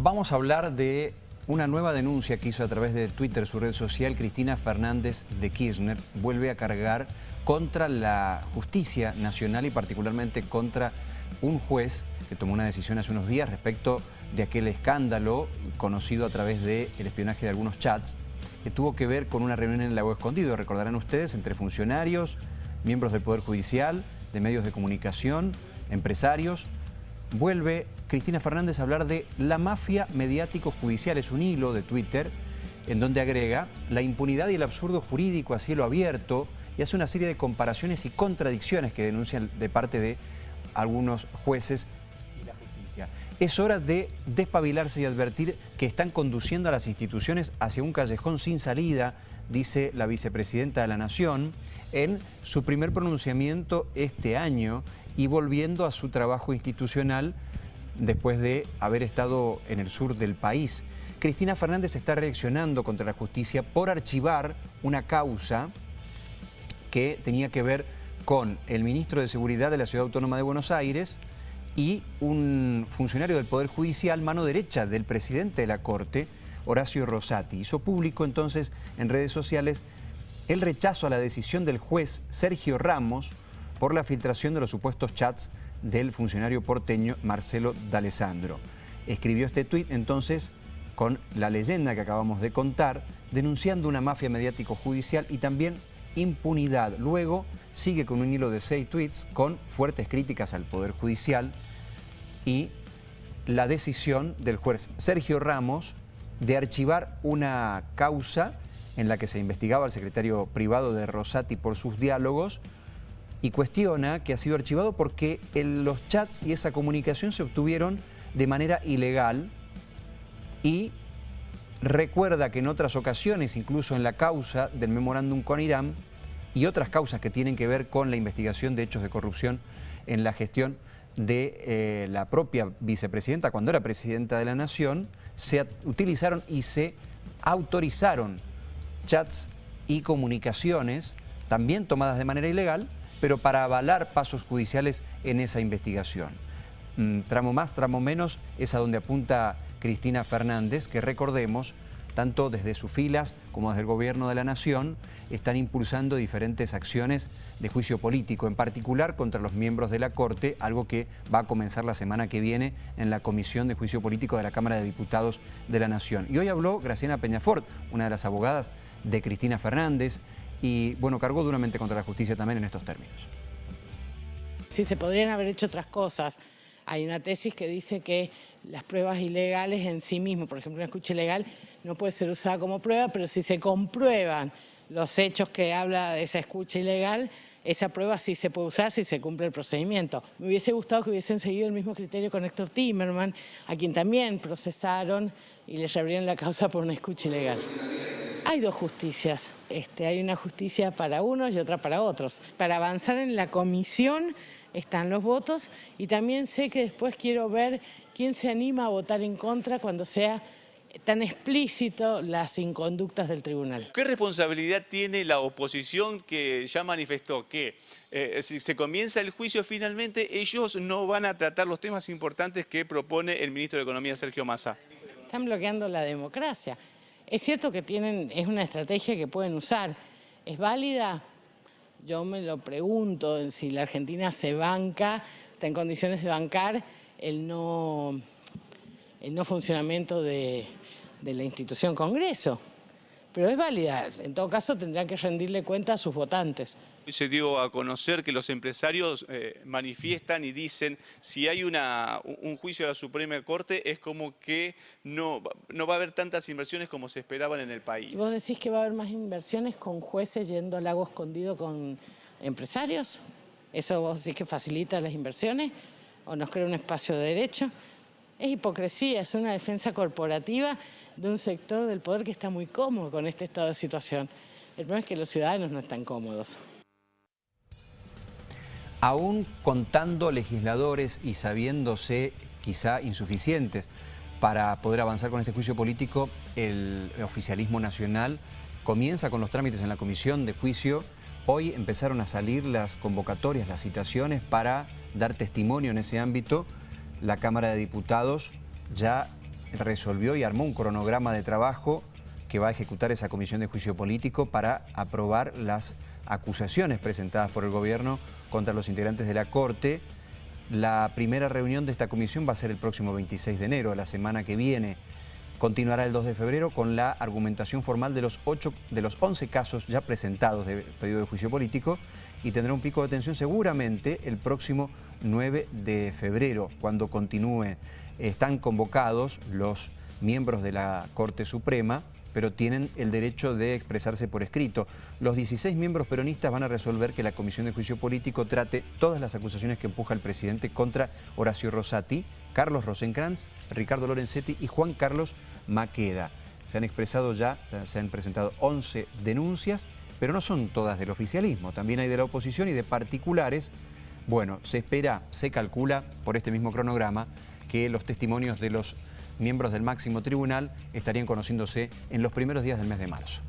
Vamos a hablar de una nueva denuncia que hizo a través de Twitter, su red social, Cristina Fernández de Kirchner, vuelve a cargar contra la justicia nacional y particularmente contra un juez que tomó una decisión hace unos días respecto de aquel escándalo conocido a través del espionaje de algunos chats que tuvo que ver con una reunión en el Lago Escondido, recordarán ustedes, entre funcionarios, miembros del Poder Judicial, de medios de comunicación, empresarios. Vuelve Cristina Fernández a hablar de la mafia mediático-judicial. Es un hilo de Twitter en donde agrega la impunidad y el absurdo jurídico a cielo abierto y hace una serie de comparaciones y contradicciones que denuncian de parte de algunos jueces y la justicia. Es hora de despabilarse y advertir que están conduciendo a las instituciones hacia un callejón sin salida, dice la vicepresidenta de la Nación, en su primer pronunciamiento este año y volviendo a su trabajo institucional después de haber estado en el sur del país. Cristina Fernández está reaccionando contra la justicia por archivar una causa que tenía que ver con el ministro de Seguridad de la Ciudad Autónoma de Buenos Aires y un funcionario del Poder Judicial, mano derecha del presidente de la Corte, Horacio Rosati. Hizo público entonces en redes sociales el rechazo a la decisión del juez Sergio Ramos por la filtración de los supuestos chats del funcionario porteño Marcelo D'Alessandro. Escribió este tuit entonces con la leyenda que acabamos de contar, denunciando una mafia mediático-judicial y también impunidad. Luego sigue con un hilo de seis tweets con fuertes críticas al Poder Judicial y la decisión del juez Sergio Ramos de archivar una causa en la que se investigaba al secretario privado de Rosati por sus diálogos y cuestiona que ha sido archivado porque los chats y esa comunicación se obtuvieron de manera ilegal y recuerda que en otras ocasiones, incluso en la causa del memorándum con Irán y otras causas que tienen que ver con la investigación de hechos de corrupción en la gestión de eh, la propia vicepresidenta, cuando era presidenta de la Nación, se utilizaron y se autorizaron chats y comunicaciones, también tomadas de manera ilegal, pero para avalar pasos judiciales en esa investigación. Mm, tramo más, tramo menos, es a donde apunta Cristina Fernández, que recordemos, tanto desde sus filas como desde el Gobierno de la Nación, están impulsando diferentes acciones de juicio político, en particular contra los miembros de la Corte, algo que va a comenzar la semana que viene en la Comisión de Juicio Político de la Cámara de Diputados de la Nación. Y hoy habló Graciana Peñafort, una de las abogadas de Cristina Fernández, y bueno, cargó duramente contra la justicia también en estos términos. Sí, se podrían haber hecho otras cosas. Hay una tesis que dice que las pruebas ilegales en sí mismas, por ejemplo, una escucha ilegal no puede ser usada como prueba, pero si se comprueban los hechos que habla de esa escucha ilegal, esa prueba sí se puede usar si se cumple el procedimiento. Me hubiese gustado que hubiesen seguido el mismo criterio con Héctor Timerman, a quien también procesaron y le reabrieron la causa por una escucha ilegal. Hay dos justicias. Este, hay una justicia para unos y otra para otros. Para avanzar en la comisión están los votos y también sé que después quiero ver quién se anima a votar en contra cuando sea tan explícito las inconductas del tribunal. ¿Qué responsabilidad tiene la oposición que ya manifestó que eh, si se comienza el juicio finalmente ellos no van a tratar los temas importantes que propone el ministro de Economía Sergio Massa? Están bloqueando la democracia. Es cierto que tienen, es una estrategia que pueden usar. ¿Es válida? Yo me lo pregunto, si la Argentina se banca, está en condiciones de bancar el no, el no funcionamiento de, de la institución Congreso. Pero es válida. En todo caso, tendrán que rendirle cuenta a sus votantes se dio a conocer que los empresarios eh, manifiestan y dicen si hay una, un juicio de la Suprema Corte es como que no, no va a haber tantas inversiones como se esperaban en el país. ¿Vos decís que va a haber más inversiones con jueces yendo al lago escondido con empresarios? ¿Eso vos decís que facilita las inversiones o nos crea un espacio de derecho? Es hipocresía, es una defensa corporativa de un sector del poder que está muy cómodo con este estado de situación. El problema es que los ciudadanos no están cómodos. Aún contando legisladores y sabiéndose quizá insuficientes para poder avanzar con este juicio político, el oficialismo nacional comienza con los trámites en la comisión de juicio. Hoy empezaron a salir las convocatorias, las citaciones para dar testimonio en ese ámbito. La Cámara de Diputados ya resolvió y armó un cronograma de trabajo que va a ejecutar esa comisión de juicio político para aprobar las acusaciones presentadas por el gobierno contra los integrantes de la Corte. La primera reunión de esta comisión va a ser el próximo 26 de enero, la semana que viene. Continuará el 2 de febrero con la argumentación formal de los, 8, de los 11 casos ya presentados de pedido de juicio político y tendrá un pico de tensión seguramente el próximo 9 de febrero, cuando continúe. Están convocados los miembros de la Corte Suprema pero tienen el derecho de expresarse por escrito. Los 16 miembros peronistas van a resolver que la Comisión de Juicio Político trate todas las acusaciones que empuja el presidente contra Horacio Rosati, Carlos Rosenkrantz, Ricardo Lorenzetti y Juan Carlos Maqueda. Se han expresado ya, se han presentado 11 denuncias, pero no son todas del oficialismo, también hay de la oposición y de particulares. Bueno, se espera, se calcula por este mismo cronograma que los testimonios de los miembros del máximo tribunal estarían conociéndose en los primeros días del mes de marzo.